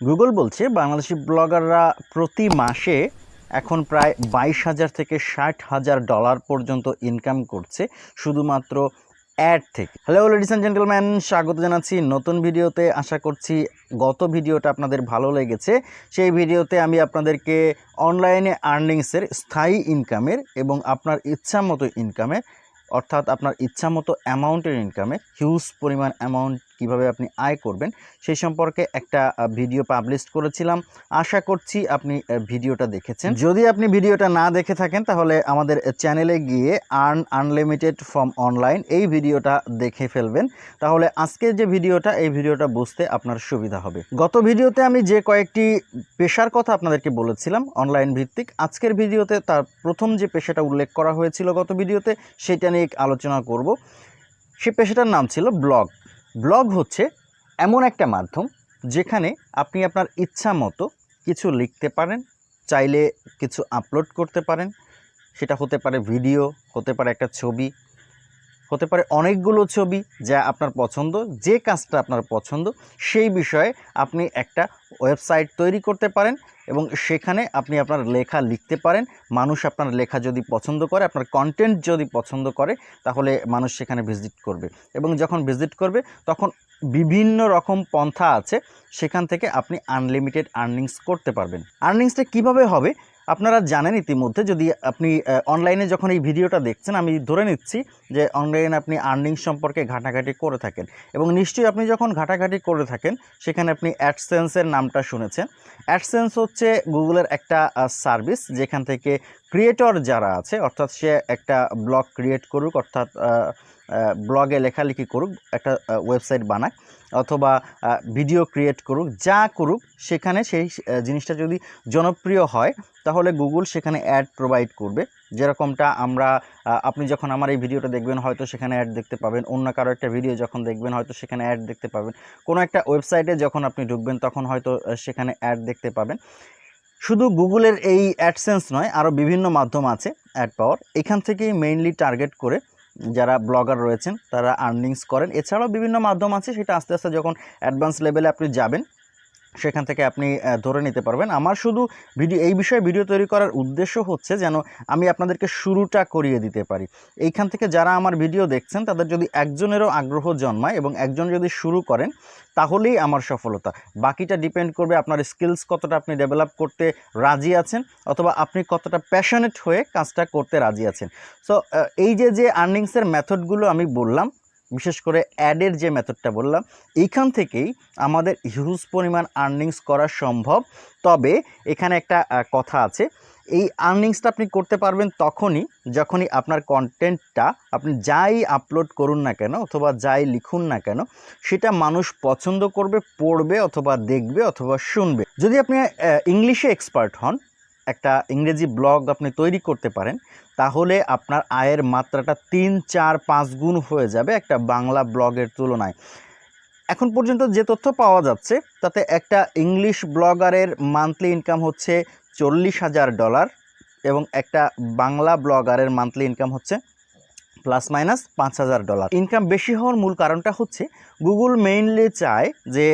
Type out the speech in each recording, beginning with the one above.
Google বলছে, বাংলাদেশি ব্লগাররা প্রতি মাসে এখন প্রায় বাইশ হাজার থেকে ষাট হাজার ডলার পর্যন্ত ইনকাম করছে, শুধুমাত্র অ্যাড থেকে। হ্যালো লেডিস অ্যান্ড জেন্টেলম্যান স্বাগত জানাচ্ছি নতুন ভিডিওতে। আশা করছি গত ভিডিওটা আপনাদের ভালো লেগেছে। সেই ভিডিওতে আমি আপনাদেরকে অনলাইনে আর্নিংসের স্থায়ী ইনকামের এবং আপনার ইচ্ছা মতো ইনকামের অর্থাৎ আপনার ইচ্ছা মতো অ্যামাউন্টের ইনকামে হিউজ পরিমাণ অ্যামাউন্ট কীভাবে আপনি আয় করবেন, সেই সম্পর্কে একটা ভিডিও পাবলিশ করেছিলাম। আশা করছি আপনি ভিডিওটা দেখেছেন। যদি আপনি ভিডিওটা না দেখে থাকেন, তাহলে আমাদের চ্যানেলে গিয়ে আর্ন আনলিমিটেড ফ্রম অনলাইন এই ভিডিওটা দেখে ফেলবেন। তাহলে আজকের যে ভিডিওটা এই ভিডিওটা বুঝতে আপনার সুবিধা হবে। গত ভিডিওতে আমি যে কয়েকটি পেশার কথা আপনাদেরকে বলেছিলাম অনলাইন ভিত্তিক, আজকের ভিডিওতে তার প্রথম যে পেশাটা উল্লেখ করা হয়েছিল গত ভিডিওতে সেটা নিয়ে আলোচনা করব। সে পেশাটার নাম ছিল ব্লগ ব্লগ হচ্ছে এমন একটা মাধ্যম যেখানে আপনি আপনার ইচ্ছা মতো কিছু লিখতে পারেন, চাইলে কিছু আপলোড করতে পারেন। সেটা হতে পারে ভিডিও হতে পারে একটা ছবি, হতে পারে অনেকগুলো ছবি যা আপনার পছন্দ, যে কাজটা আপনার পছন্দ, সেই বিষয়ে আপনি একটা ওয়েবসাইট তৈরি করতে পারেন। এবং সেখানে আপনি আপনার লেখা লিখতে পারেন। মানুষ আপনার লেখা যদি পছন্দ করে, আপনার কন্টেন্ট যদি পছন্দ করে, তাহলে মানুষ সেখানে ভিজিট করবে। এবং যখন ভিজিট করবে, তখন বিভিন্ন রকম পন্থা আছে। সেখান থেকে আপনি আনলিমিটেড আর্নিংস করতে পারবেন। আর্নিংসটা কীভাবে হবে? আপনারা জানেন ইতিমধ্যে যদি আপনি অনলাইনে যখন এই ভিডিওটা দেখছেন, আমি ধরে নিচ্ছি যে অনলাইনে আপনি আর্নিং সম্পর্কে ঘাটাঘাটি করে থাকেন এবং নিশ্চয়ই আপনি যখন ঘাটাঘাটি করে থাকেন, সেখানে আপনি অ্যাডসেন্সের নামটা শুনেছেন। অ্যাডসেন্স হচ্ছে গুগলের একটা সার্ভিস যেখান থেকে ক্রিয়েটর যারা আছে, অর্থাৎ সে একটা ব্লগ ক্রিয়েট করুক, অর্থাৎ ব্লগে লেখালেখি করুক, একটা ওয়েবসাইট বানাক, অথবা ভিডিও ক্রিয়েট করুক, যা করুক, সেখানে সেই জিনিসটা যদি জনপ্রিয় হয়, তাহলে গুগল সেখানে অ্যাড প্রোভাইড করবে। যেরকমটা আমরা আপনি যখন আমার এই ভিডিওটা দেখবেন, হয়তো সেখানে অ্যাড দেখতে পাবেন। অন্য কারও একটা ভিডিও যখন দেখবেন, হয়তো সেখানে অ্যাড দেখতে পাবেন। কোনো একটা ওয়েবসাইটে যখন আপনি ঢুকবেন, তখন হয়তো সেখানে অ্যাড দেখতে পাবেন। শুধু গুগলের এই অ্যাডসেন্স নয় আরও বিভিন্ন মাধ্যম আছে অ্যাড পাওয়ার। এখান থেকেই মেইনলি টার্গেট করে যারা ব্লগার রয়েছেন, তারা আর্নিংস করেন। এছাড়াও বিভিন্ন মাধ্যম আছে, সেটা আস্তে আস্তে যখন অ্যাডভান্স লেভেলে আপনি যাবেন সেখান থেকে আপনি ধরে নিতে পারবেন। আমার শুধু ভিডিও, এই বিষয়ে ভিডিও তৈরি করার উদ্দেশ্য হচ্ছে যেন আমি আপনাদেরকে শুরুটা করিয়ে দিতে পারি। এইখান থেকে যারা আমার ভিডিও দেখছেন, তাদের যদি একজনেরও আগ্রহ জন্মায় এবং একজন যদি শুরু করেন, তাহলেই আমার সফলতা। বাকিটা ডিপেন্ড করবে আপনার স্কিলস কতটা আপনি ডেভেলপ করতে রাজি আছেন অথবা আপনি কতটা প্যাশনেট হয়ে কাজটা করতে রাজি আছেন। সো এই যে যে আর্নিংসের মেথডগুলো আমি বললাম বিশেষ করে অ্যাডের যে মেথডটা বললাম, এইখান থেকেই আমাদের হিউজ পরিমাণ আর্নিংস করা সম্ভব। তবে এখানে একটা কথা আছে, এই আর্নিংসটা আপনি করতে পারবেন তখনই যখনই আপনার কন্টেন্টটা আপনি যাই আপলোড করুন না কেন অথবা যাই লিখুন না কেন, সেটা মানুষ পছন্দ করবে, পড়বে অথবা দেখবে অথবা শুনবে। যদি আপনি ইংলিশে এক্সপার্ট হন, একটা ইংরেজি ব্লগ আপনি তৈরি করতে পারেন তাহলে আপনার আয়ের মাত্রাটা তিন, চার, পাঁচ গুণ হয়ে যাবে একটা বাংলা ব্লগের তুলনায়। এখন পর্যন্ত যে তথ্য পাওয়া যাচ্ছে, তাতে একটা ইংলিশ ব্লগারের মান্থলি ইনকাম হচ্ছে চল্লিশ হাজার ডলার এবং একটা বাংলা ব্লগারের মান্থলি ইনকাম হচ্ছে প্লাস মাইনাস পাঁচ হাজার ডলার। ইনকাম বেশি হওয়ার মূল কারণটা হচ্ছে গুগল মেইনলি চায় যে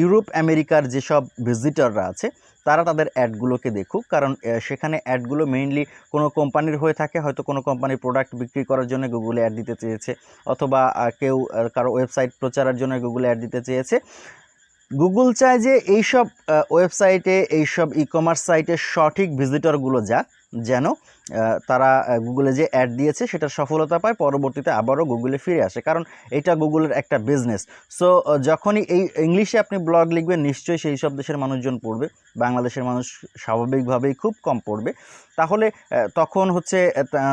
ইউরোপ, আমেরিকার যেসব ভিজিটররা আছে তারা তাদের অ্যাডগুলোকে দেখুক, কারণ সেখানে অ্যাডগুলো মেইনলি কোনো কোম্পানির হয়ে থাকে, হয়তো কোনো কোম্পানির প্রোডাক্ট বিক্রি করার জন্য গুগলে অ্যাড দিতে চেয়েছে, অথবা কেউ কারও ওয়েবসাইট প্রচারের জন্য গুগলে অ্যাড দিতে চেয়েছে। গুগল চায় যে এইসব ওয়েবসাইটে এইসব ই কমার্স সাইটে সঠিক ভিজিটরগুলো যাক যেন তারা গুগলে যে অ্যাড দিয়েছে সেটা সফলতা পায়, পরবর্তীতে আবারও গুগলে ফিরে আসে। কারণ এটা গুগলের একটা বিজনেস সো যখনই এই ইংলিশে আপনি ব্লগ লিখবেন, নিশ্চয়ই সেই সব দেশের মানুষজন পড়বে। বাংলাদেশের মানুষ স্বাভাবিকভাবেই খুব কম পড়বে। তাহলে তখন হচ্ছে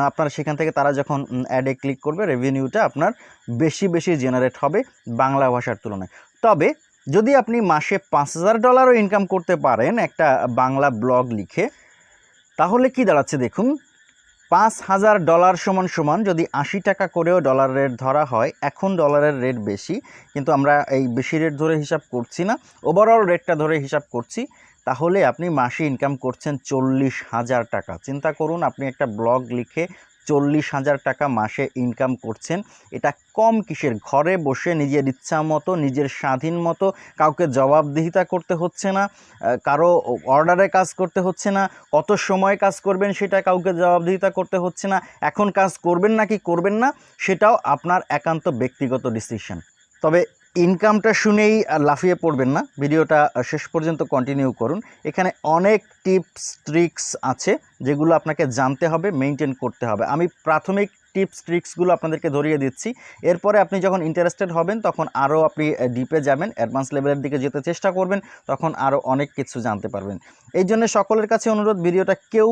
আপনার সেখান থেকে তারা যখন অ্যাডে ক্লিক করবে রেভিনিউটা আপনার বেশি বেশি জেনারেট হবে বাংলা ভাষার তুলনায়। তবে, যদি আপনি মাসে পাঁচ হাজার ডলারও ইনকাম করতে পারেন একটা বাংলা ব্লগ লিখে তাহলে কি দাঁড়াচ্ছে দেখুন? পাঁচ হাজার ডলার সমান সমান যদি আশি টাকা করেও ডলার রেট ধরা হয়, এখন ডলারের রেট বেশি, কিন্তু আমরা এই বেশি রেট ধরে হিসাব করছি না ওভারঅল রেটটা ধরে হিসাব করছি, তাহলে আপনি মাসে ইনকাম করছেন চল্লিশ হাজার টাকা। চিন্তা করুন, আপনি একটা ব্লগ লিখে চল্লিশ হাজার টাকা মাসে ইনকাম করছেন। এটা কম কিসের? ঘরে বসে নিজের ইচ্ছা মতো, নিজের স্বাধীন মতো কাউকে জবাবদিহিতা করতে হচ্ছে না কারও অর্ডারে কাজ করতে হচ্ছে না, কত সময় কাজ করবেন সেটা কাউকে জবাবদিহিতা করতে হচ্ছে না, এখন কাজ করবেন নাকি করবেন না, সেটাও আপনার একান্ত ব্যক্তিগত ডিসিশন তবে ইনকামটা শুনেই লাফিয়ে পড়বেন না। ভিডিওটা শেষ পর্যন্ত কন্টিনিউ করুন। এখানে অনেক টিপস ট্রিক্স আছে যেগুলো আপনাকে জানতে হবে মেনটেন করতে হবে। আমি প্রাথমিক টিপস ট্রিক্সগুলো আপনাদেরকে ধরিয়ে দিচ্ছি। এরপরে আপনি যখন ইন্টারেস্টেড হবেন, তখন আরও আপনি ডিপে যাবেন অ্যাডভান্স লেভেলের দিকে যেতে চেষ্টা করবেন, তখন আরও অনেক কিছু জানতে পারবেন। এই জন্য সকলের কাছে অনুরোধ, ভিডিওটা কেউ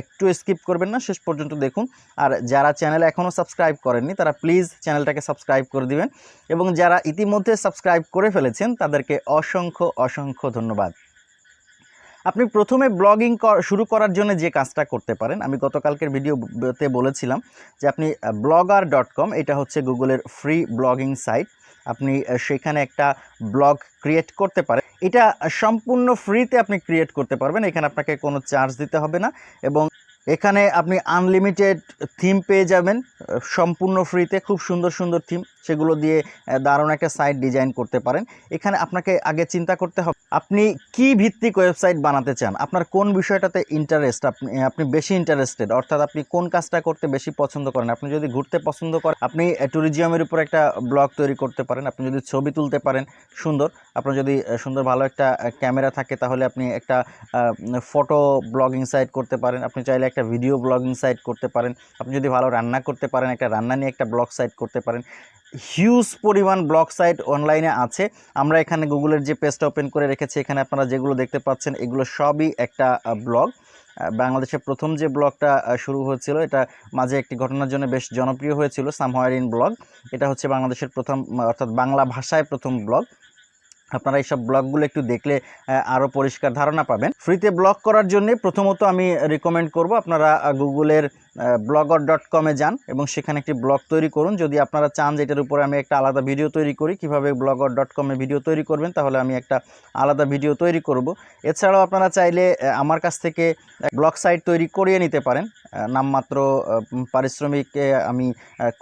একটু স্কিপ করবেন না, শেষ পর্যন্ত দেখুন। আর যারা চ্যানেলে এখনও সাবস্ক্রাইব করেননি, তারা প্লিজ চ্যানেলটাকে সাবস্ক্রাইব করে দিবেন। এবং যারা ইতিমধ্যে সাবস্ক্রাইব করে ফেলেছেন, তাদেরকে অসংখ্য অসংখ্য ধন্যবাদ। আপনি প্রথমে ব্লগিং শুরু করার জন্য যে কাজটা করতে পারেন, আমি গতকালকের ভিডিওতে বলেছিলাম যে আপনি ব্লগার ডট কম এটা হচ্ছে গুগলের ফ্রি ব্লগিং সাইট আপনি সেখানে একটা ব্লগ ক্রিয়েট করতে পারেন। এটা সম্পূর্ণ ফ্রিতে আপনি ক্রিয়েট করতে পারবেন, এখানে আপনাকে কোনো চার্জ দিতে হবে না এবং এখানে আপনি আনলিমিটেড থিম পেয়ে যাবেন সম্পূর্ণ ফ্রিতে খুব সুন্দর সুন্দর থিম সেগুলো দিয়ে দারুণ একটা সাইট ডিজাইন করতে পারেন। এখানে আপনাকে আগে চিন্তা করতে হবে, আপনি কি ভিত্তিক ওয়েবসাইট বানাতে চান? আপনার কোন বিষয়টাতে ইন্টারেস্ট আপনি আপনি বেশি ইন্টারেস্টেড অর্থাৎ আপনি কোন কাজটা করতে বেশি পছন্দ করেন? আপনি যদি ঘুরতে পছন্দ করেন, আপনি ট্যুরিজিয়ামের উপর একটা ব্লগ তৈরি করতে পারেন, আপনি যদি ছবি তুলতে পারেন, সুন্দর। আপনার যদি সুন্দর ভালো একটা ক্যামেরা থাকে, তাহলে আপনি একটা ফটো ব্লগিং সাইট করতে পারেন। আপনি চাইলে একটা ভিডিও ব্লগিং সাইট করতে পারেন। আপনি যদি ভালো রান্না করতে পারেন, একটা রান্না নিয়ে একটা ব্লগ সাইট করতে পারেন। হিউজ পরিমাণ ব্লগ সাইট অনলাইনে আছে। আমরা এখানে গুগলের যে পেজটা ওপেন করে রেখেছি, এখানে আপনারা যেগুলো দেখতে পাচ্ছেন, এগুলো সবই একটা ব্লগ বাংলাদেশের প্রথম যে ব্লগটা শুরু হয়েছিল, এটা মাঝে একটি ঘটনার জন্য বেশ জনপ্রিয় হয়েছিল সামহায়ার ইন ব্লগ এটা হচ্ছে বাংলাদেশের প্রথম অর্থাৎ বাংলা ভাষায় প্রথম ব্লগ আপনারা এইসব ব্লগগুলো একটু দেখলে আরও পরিষ্কার ধারণা পাবেন। ফ্রিতে ব্লগ করার জন্য প্রথমত আমি রিকমেন্ড করব, আপনারা গুগলের ব্লগার ডট কমে যান এবং সেখানে একটি ব্লগ তৈরি করুন। যদি আপনারা চান যে এটার উপরে আমি একটা আলাদা ভিডিও তৈরি করি, কীভাবে ব্লগার ডট কমে ভিডিও তৈরি করবেন, তাহলে আমি একটা আলাদা ভিডিও তৈরি করব। এছাড়াও আপনারা চাইলে আমার কাছ থেকে ব্লগ সাইট তৈরি করিয়ে নিতে পারেন। নামমাত্র পারিশ্রমিকে আমি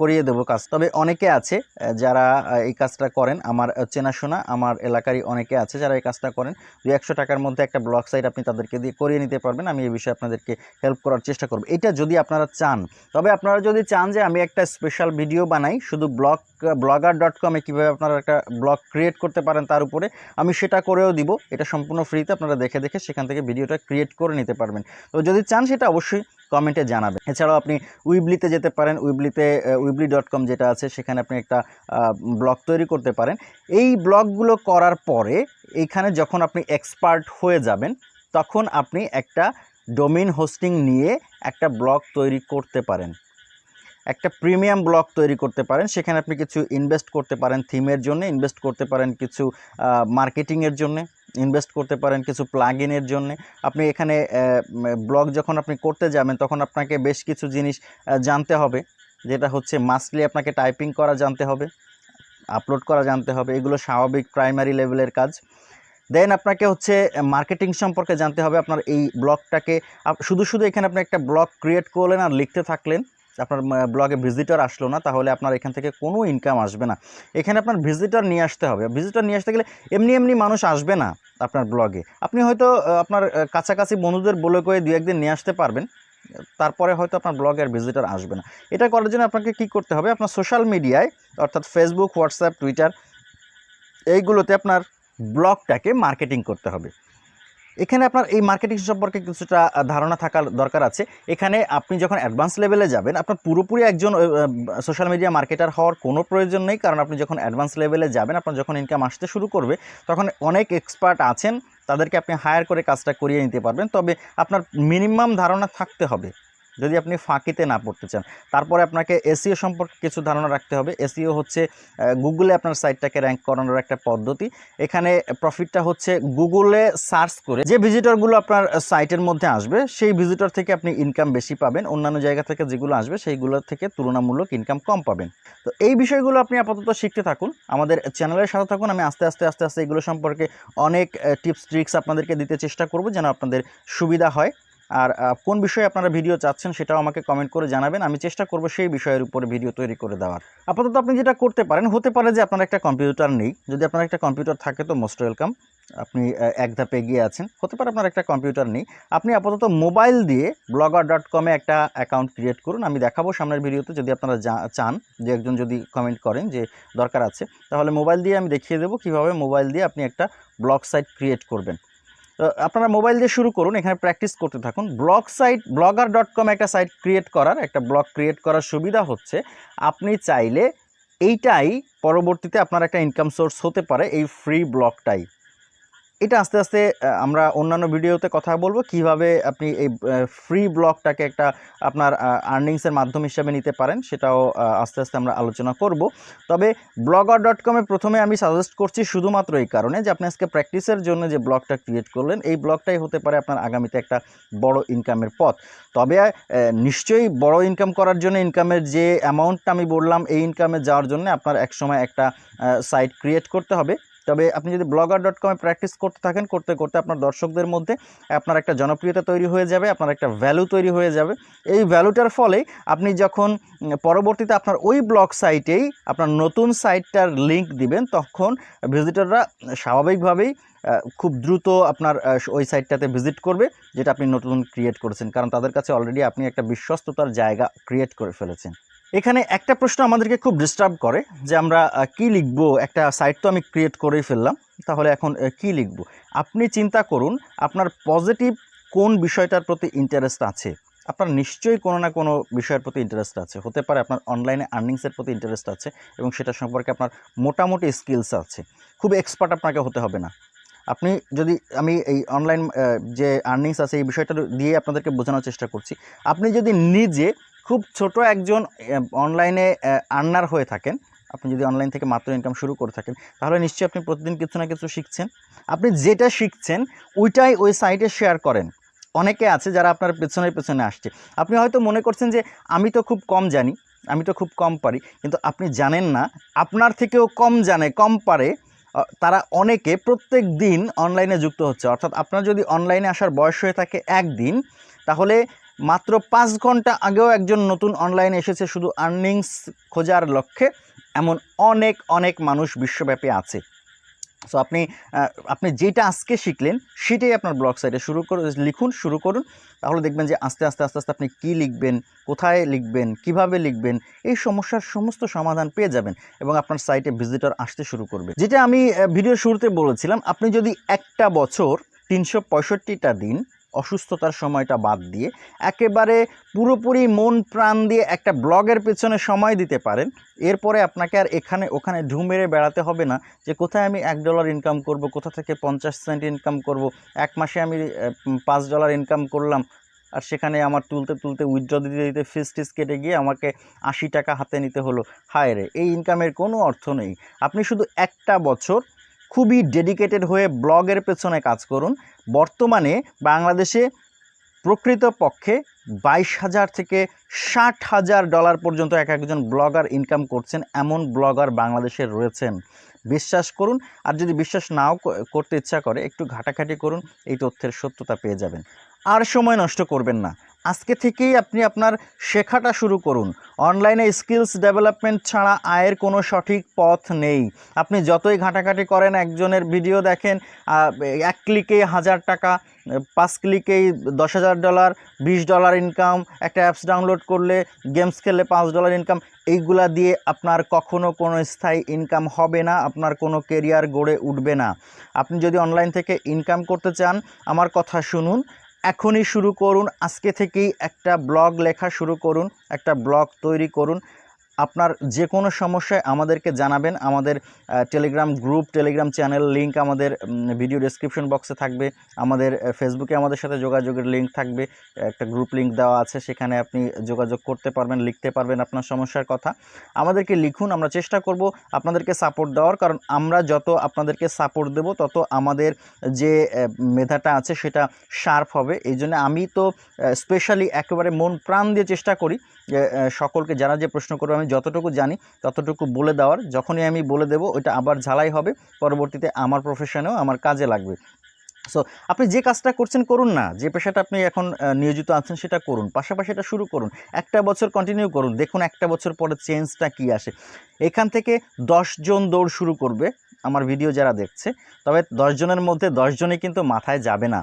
করিয়ে দেবো কাজ। তবে অনেকে আছে যারা এই কাজটা করেন। আমার চেনাশোনা, আমার এলাকারই অনেকে আছে যারা এই কাজটা করেন। দুই একশো টাকার মধ্যে একটা ব্লগ সাইট আপনি তাদেরকে দিয়ে করিয়ে নিতে পারবেন। আমি এই বিষয়ে আপনাদেরকে হেল্প করার চেষ্টা করব। এটা যদি আপনারা চান। তবে আপনারা যদি চান যে আমি একটা স্পেশাল ভিডিও বানাই, শুধু ব্লগ ব্লগার ডট কমে কীভাবে আপনারা একটা ব্লগ ক্রিয়েট করতে পারেন তার উপরে, আমি সেটা করেও দিব। এটা সম্পূর্ণ ফ্রিতে আপনারা দেখে দেখে সেখান থেকে ভিডিওটা ক্রিয়েট করে নিতে পারবেন। তো যদি চান সেটা অবশ্যই কমেন্টে জানাবেন। এছাড়াও আপনি উইবলিতে যেতে পারেন উইবলিতে উইবলি ডট কম যেটা আছে, সেখানে আপনি একটা ব্লগ তৈরি করতে পারেন। এই ব্লগগুলো করার পরে এইখানে যখন আপনি এক্সপার্ট হয়ে যাবেন, তখন আপনি একটা ডোমেইন হোস্টিং নিয়ে একটা ব্লগ তৈরি করতে পারেন। একটা প্রিমিয়াম ব্লগ তৈরি করতে পারেন। সেখানে আপনি কিছু ইনভেস্ট করতে পারেন থিমের জন্য, ইনভেস্ট করতে পারেন কিছু মার্কেটিংয়ের জন্য, ইনভেস্ট করতে পারেন কিছু প্লাগ ইনের জন্য। আপনি এখানে ব্লগ যখন আপনি করতে যাবেন, তখন আপনাকে বেশ কিছু জিনিস জানতে হবে। যেটা হচ্ছে মাস্টলি আপনাকে টাইপিং করা জানতে হবে, আপলোড করা জানতে হবে। এগুলো স্বাভাবিক প্রাইমারি লেভেলের কাজ। দেন আপনাকে হচ্ছে মার্কেটিং সম্পর্কে জানতে হবে আপনার এই ব্লগটাকে। শুধু শুধু এখানে আপনি একটা ব্লগ ক্রিয়েট করলেন আর লিখতে থাকলেন, আপনার ব্লগে ভিজিটর আসলো না, তাহলে আপনার এখান থেকে কোনো ইনকাম আসবে না। এখানে আপনার ভিজিটর নিয়ে আসতে হবে। ভিজিটর নিয়ে আসতে গেলে এমনি এমনি মানুষ আসবে না আপনার ব্লগে আপনি হয়তো আপনার কাছাকাছি বন্ধুদের বলে করে দু একদিন নিয়ে আসতে পারবেন, তারপরে হয়তো আপনার ব্লগে আর ভিজিটর আসবে না। এটা করার জন্য আপনাকে কি করতে হবে? আপনার সোশ্যাল মিডিয়ায় অর্থাৎ ফেসবুক হোয়াটসঅ্যাপ টুইটার এইগুলোতে আপনার ব্লগটাকে মার্কেটিং করতে হবে। এখানে আপনার এই মার্কেটিং সম্পর্কে কিছুটা ধারণা থাকার দরকার আছে। এখানে আপনি যখন অ্যাডভান্স লেভেলে যাবেন, আপনার পুরোপুরি একজন সোশ্যাল মিডিয়া মার্কেটার হওয়ার কোনো প্রয়োজন নেই। কারণ আপনি যখন অ্যাডভান্স লেভেলে যাবেন, আপনার যখন ইনকাম আসতে শুরু করবে, তখন অনেক এক্সপার্ট আছেন। তাদেরকে আপনি হায়ার করে কাজটা করিয়ে নিতে পারবেন। তবে আপনার মিনিমাম ধারণা থাকতে হবে। যদি আপনি ফাঁকিতে না পড়তে চান। তারপরে আপনাকে এসিও সম্পর্কে কিছু ধারণা রাখতে হবে। এসিও হচ্ছে গুগলে আপনার সাইটটাকে র্যাঙ্ক করানোর একটা পদ্ধতি। এখানে প্রফিটটা হচ্ছে গুগলে সার্চ করে যে ভিজিটরগুলো আপনার সাইটের মধ্যে আসবে, সেই ভিজিটর থেকে আপনি ইনকাম বেশি পাবেন। অন্যান্য জায়গা থেকে যেগুলো আসবে সেইগুলোর থেকে তুলনামূলক ইনকাম কম পাবেন। তো এই বিষয়গুলো আপনি আপাতত শিখতে থাকুন। আমাদের চ্যানেলের সাথে থাকুন। আমি আস্তে আস্তে আস্তে আস্তে এগুলো সম্পর্কে অনেক টিপস ট্রিক্স আপনাদেরকে দিতে চেষ্টা করব যেন আপনাদের সুবিধা হয়। আর কোন বিষয়ে আপনারা ভিডিও চাচ্ছেন সেটাও আমাকে কমেন্ট করে জানাবেন। আমি চেষ্টা করব সেই বিষয়ের উপরে ভিডিও তৈরি করে দেওয়ার। আপাতত আপনি যেটা করতে পারেন, হতে পারে যে আপনার একটা কম্পিউটার নেই। যদি আপনার একটা কম্পিউটার থাকে তো মোস্ট ওয়েলকাম আপনি এক ধাপে এগিয়ে আছেন। হতে পারে আপনার একটা কম্পিউটার নেই। আপনি আপাতত মোবাইল দিয়ে ব্লগার ডট কমে একটা অ্যাকাউন্ট ক্রিয়েট করুন। আমি দেখাবো সামনের ভিডিওতে যদি আপনারা চান, যে একজন যদি কমেন্ট করেন যে দরকার আছে। তাহলে মোবাইল দিয়ে আমি দেখিয়ে দেবো কীভাবে মোবাইল দিয়ে আপনি একটা ব্লগ সাইট ক্রিয়েট করবেন। আপনারা মোবাইল দিয়ে শুরু করুন, এখানে প্র্যাকটিস করতে থাকুন। Blog site blogger dot com একটা সাইট ক্রিয়েট করার, একটা ব্লগ ক্রিয়েট করার সুবিধা হচ্ছে, আপনি চাইলে এইটাই পরবর্তীতে আপনার একটা ইনকাম সোর্স হতে পারে, এই ফ্রি ব্লগটাই এটা আস্তে আস্তে আমরা অন্যান্য ভিডিওতে কথা বলব কীভাবে আপনি এই ফ্রি ব্লগটাকে একটা আপনার আর্নিংসের মাধ্যম হিসাবে নিতে পারেন, সেটাও আস্তে আস্তে আমরা আলোচনা করব। তবে ব্লগার ডট কমে প্রথমে আমি সাজেস্ট করছি শুধুমাত্র এই কারণে যে আপনি আজকে প্র্যাকটিসের জন্য যে ব্লগটা ক্রিয়েট করলেন, এই ব্লগটাই হতে পারে আপনার আগামীতে একটা বড় ইনকামের পথ। তবে নিশ্চয়ই বড় ইনকাম করার জন্য ইনকামের যে অ্যামাউন্টটা আমি বললাম, এই ইনকামে যাওয়ার জন্য আপনার একসময় একটা সাইট ক্রিয়েট করতে হবে। তবে আপনি যদি ব্লগার ডট কমে প্র্যাকটিস করতে থাকেন, করতে করতে আপনার দর্শকদের মধ্যে আপনার একটা জনপ্রিয়তা তৈরি হয়ে যাবে, আপনার একটা ভ্যালু তৈরি হয়ে যাবে। এই ভ্যালুটার ফলে আপনি যখন পরবর্তীতে আপনার ওই ব্লগ সাইটেই আপনার নতুন সাইটটার লিঙ্ক দিবেন, তখন ভিজিটররা স্বাভাবিকভাবেই খুব দ্রুত আপনার ওই সাইটটাতে ভিজিট করবে, যেটা আপনি নতুন ক্রিয়েট করেছেন। কারণ তাদের কাছে অলরেডি আপনি একটা বিশ্বস্ততার জায়গা ক্রিয়েট করে ফেলেছেন। এখানে একটা প্রশ্ন আমাদেরকে খুব ডিস্টার্ব করে যে আমরা কি লিখব? একটা সাইট তো আমি ক্রিয়েট করেই ফেললাম। তাহলে এখন কি লিখব? আপনি চিন্তা করুন, আপনার পজিটিভ কোন বিষয়টার প্রতি ইন্টারেস্ট আছে? আপনার নিশ্চয়ই কোনো না কোনো বিষয়ের প্রতি ইন্টারেস্ট আছে। হতে পারে আপনার অনলাইনে আর্নিংসের প্রতি ইন্টারেস্ট আছে এবং সেটা সম্পর্কে আপনার মোটামুটি স্কিলস আছে। খুব এক্সপার্ট আপনাকে হতে হবে না। আপনি যদি, আমি এই অনলাইন যে আর্নিংস আছে, এই বিষয়টা দিয়ে আপনাদেরকে বোঝানোর চেষ্টা করছি। আপনি যদি নিজে খুব ছোট একজন অনলাইনে আর্নার হয়ে থাকেন। আপনি যদি অনলাইন থেকে মাত্র ইনকাম শুরু করে থাকেন, তাহলে নিশ্চয়ই আপনি প্রতিদিন কিছু না কিছু শিখছেন। আপনি যেটা শিখছেন, ওইটাই ওই সাইটে শেয়ার করেন। অনেকে আছে যারা আপনার পেছনে পেছনে আসছে। আপনি হয়তো মনে করছেন যে, আমি তো খুব কম জানি, আমি তো খুব কম পারি। কিন্তু আপনি জানেন না, আপনার থেকেও কম জানে, কম পারে তারা অনেকে প্রত্যেক দিন অনলাইনে যুক্ত হচ্ছে। অর্থাৎ আপনার যদি অনলাইনে আসার বয়স হয়ে থাকে একদিন, তাহলে মাত্র পাঁচ ঘণ্টা আগেও একজন নতুন অনলাইনে এসেছে শুধু আর্নিংস খোঁজার লক্ষ্যে, এমন অনেক অনেক মানুষ বিশ্বব্যাপী আছে। সো আপনি আপনি যেটা আজকে শিখলেন, সেটাই আপনার ব্লগ সাইটে শুরু করে, লিখুন, শুরু করুন। তাহলে দেখবেন যে আস্তে আস্তে আস্তে আস্তে আপনি কী লিখবেন, কোথায় লিখবেন, কীভাবে লিখবেন, এই সমস্যার সমস্ত সমাধান পেয়ে যাবেন এবং আপনার সাইটে ভিজিটর আসতে শুরু করবে। যেটা আমি ভিডিও শুরুতে বলেছিলাম, আপনি যদি একটা বছর তিনশো দিন অসুস্থতার সময়টা বাদ দিয়ে একেবারে পুরোপুরি মন প্রাণ দিয়ে একটা ব্লগের পেছনে সময় দিতে পারেন। এরপরে আপনাকে আর এখানে, ওখানে ঢু মেরে বেড়াতে হবে না যে কোথায় আমি এক ডলার ইনকাম করব, কোথা থেকে পঞ্চাশ সেন্ট ইনকাম করব, এক মাসে আমি পাঁচ ডলার ইনকাম করলাম আর সেখানে আমার তুলতে তুলতে উইথড্র দিতে দিতে ফিস টিস কেটে গিয়ে আমাকে আশি টাকা হাতে নিতে হলো। হায় রে, এই ইনকামের কোনো অর্থ নেই। আপনি শুধু একটা বছর খুবই ডেডিকেটেড হয়ে ব্লগের পেছনে কাজ করুন। বর্তমানে বাংলাদেশে প্রকৃত পক্ষে বাইশ হাজার থেকে ষাট হাজার ডলার পর্যন্ত এক একজন ব্লগার ইনকাম করছেন, এমন ব্লগার বাংলাদেশে রয়েছেন। বিশ্বাস করুন। আর যদি বিশ্বাস নাও করতে ইচ্ছা করে, একটু ঘাটাঘাটি করুন, এই তথ্যের সত্যতা পেয়ে যাবেন। আর সময় নষ্ট করবেন না। আজকে থেকেই আপনি আপনার শেখাটা শুরু করুন। অনলাইনে স্কিলস ডেভেলপমেন্ট ছাড়া আয়ের কোনো সঠিক পথ নেই। আপনি যতই ঘাটাঘাটি করেন, একজনের ভিডিও দেখেন এক ক্লিকে হাজার টাকা, পাঁচ ক্লিকেই দশ হাজার ডলার, বিশ ডলার ইনকাম, একটা অ্যাপস ডাউনলোড করলে গেমস খেললে পাঁচ ডলার ইনকাম এইগুলা দিয়ে আপনার কখনো কোনো স্থায়ী ইনকাম হবে না, আপনার কোনো কেরিয়ার গড়ে উঠবে না। আপনি যদি অনলাইন থেকে ইনকাম করতে চান, আমার কথা শুনুন। এখনই শুরু করুন। আজকে থেকেই একটা ব্লগ লেখা শুরু করুন, একটা ব্লগ তৈরি করুন। আপনার যে কোনো সমস্যায় আমাদেরকে জানাবেন। আমাদের Telegram group Telegram channel link আমাদের ভিডিও ডেসক্রিপশন বক্সে থাকবে। আমাদের ফেসবুকে আমাদের সাথে যোগাযোগের লিংক থাকবে। একটা গ্রুপ লিংক দেওয়া আছে, সেখানে আপনি যোগাযোগ করতে পারবেন, লিখতে পারবেন আপনার সমস্যার কথা। আমাদেরকে লিখুন, আমরা চেষ্টা করব আপনাদেরকে সাপোর্ট দেওয়ার। কারণ আমরা যত আপনাদেরকে সাপোর্ট দেব, তত আমাদের যে মেধাটা আছে, সেটা শার্প হবে। এই জন্য আমি তো স্পেশালি একেবারে মন প্রাণ দিয়ে চেষ্টা করি সকলকে যারা যে প্রশ্ন করবে, আমি যতটুকু জানি, ততটুকু বলে দেওয়ার। যখনই আমি বলে দেবো, ওইটা আবার ঝালাই হবে। পরবর্তীতে আমার প্রফেশনেও আমার কাজে লাগবে। সো আপনি যে কাজটা করছেন, করুন না। যে পেশাটা আপনি এখন নিয়োজিত আছেন, সেটা করুন। পাশাপাশি এটা শুরু করুন। একটা বছর কন্টিনিউ করুন। দেখুন একটা বছর পরে চেঞ্জটা কি আসে। এখান থেকে জন দৌড় শুরু করবে, আমার ভিডিও যারা দেখছে। তবে জনের মধ্যে জনই কিন্তু মাথায় যাবে না।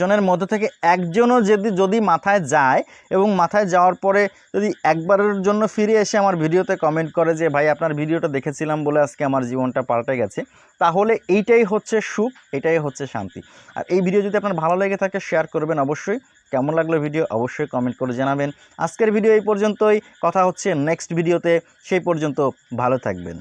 জনের মধ্যে থেকে একজনও যদি যদি মাথায় যায় এবং মাথায় যাওয়ার পরে যদি একবারের জন্য ফিরে এসে আমার ভিডিওতে কমেন্ট করে যে, ভাই, আপনার ভিডিওটা দেখেছিলাম বলে আজকে আমার জীবনটা পাল্টে গেছে, তাহলে এইটাই হচ্ছে সুখ, এটাই হচ্ছে শান্তি। আর এই ভিডিও যদি আপনার ভালো লেগে থাকে শেয়ার করবেন অবশ্যই। কেমন লাগল ভিডিও অবশ্যই কমেন্ট করে জানাবেন। আজকের ভিডিও এই পর্যন্তই। কথা হচ্ছে নেক্সট ভিডিওতে সেই পর্যন্ত ভালো থাকবেন।